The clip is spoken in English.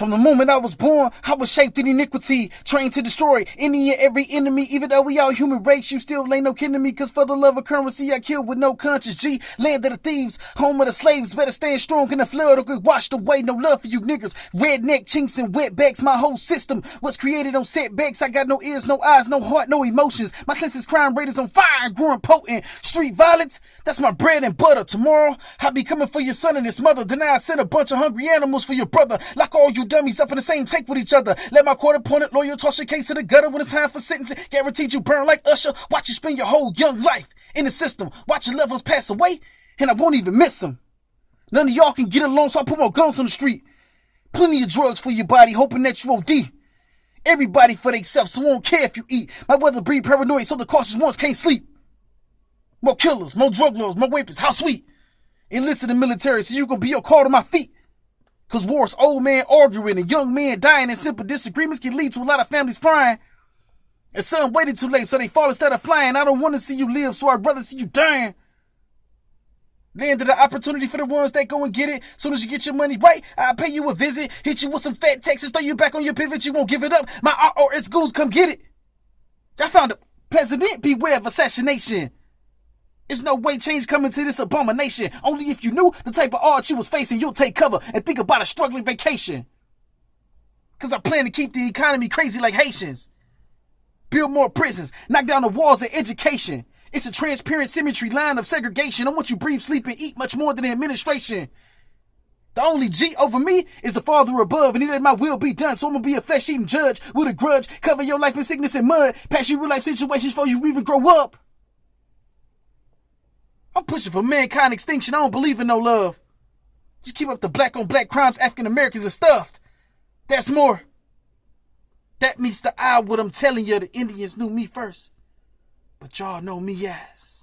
From the moment I was born, I was shaped in iniquity, trained to destroy any and every enemy. Even though we all human race, you still ain't no kin to me. Cause for the love of currency, I killed with no conscience. G, land of the thieves, home of the slaves. Better stand strong in the flood or get washed away. No love for you niggas. Redneck chinks and wetbacks. My whole system was created on setbacks. I got no ears, no eyes, no heart, no emotions. My senses crime rate is on fire and growing potent. Street violence, that's my bread and butter. Tomorrow, I'll be coming for your son and his mother. Then I send a bunch of hungry animals for your brother. Like all you dummies up in the same take with each other. Let my court appointed lawyer toss your case to the gutter when it's time for sentencing. Guaranteed you burn like Usher. Watch you spend your whole young life in the system. Watch your levels pass away, and I won't even miss them. None of y'all can get along, so I put more guns on the street. Plenty of drugs for your body, hoping that you OD. Everybody for themselves, so I don't care if you eat. My brother breed paranoid, so the cautious ones can't sleep. More killers, more drug lords, more weapons, how sweet. Enlisted in the military, so you gonna be a call to my feet. Cause war's old man arguing and young men dying in simple disagreements can lead to a lot of families crying. And some waited too late, so they fall instead of flying. I don't want to see you live, so I'd rather see you dying. Landed the opportunity for the ones that go and get it. Soon as you get your money right, I'll pay you a visit. Hit you with some fat taxes, throw you back on your pivot. You won't give it up. My IRS goons come get it. I found a president, beware of assassination. There's no way change coming to this abomination. Only if you knew the type of odds you was facing, you'll take cover and think about a struggling vacation. Cause I plan to keep the economy crazy like Haitians. Build more prisons, knock down the walls of education. It's a transparent symmetry line of segregation. I want you breathe, sleep, and eat much more than the administration. The only G over me is the Father above, and he let my will be done. So I'm gonna be a flesh eating judge with a grudge, cover your life in sickness and mud, pass you real life situations before you even grow up. I'm pushing for mankind extinction. I don't believe in no love. Just keep up the black on black crimes African Americans are stuffed. That's more. That meets the eye what I'm telling you. The Indians knew me first. But y'all know me as.